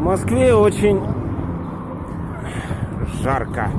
В Москве очень жарко.